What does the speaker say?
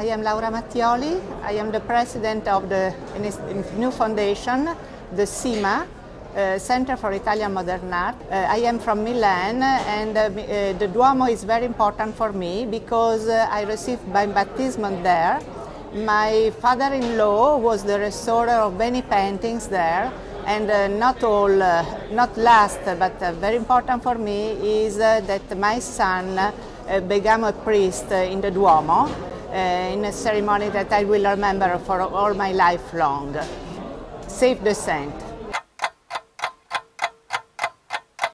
I am Laura Mattioli. I am the president of the new foundation, the CIMA, uh, Center for Italian Modern Art. Uh, I am from Milan and uh, uh the Duomo is very important for me because uh, I received my baptism there. My father-in-law was the restorer of many paintings there and uh, not all, not last but very important for me is that my son became a priest in the Duomo Uh, in a ceremony that I will remember for all my life long. Save the saint.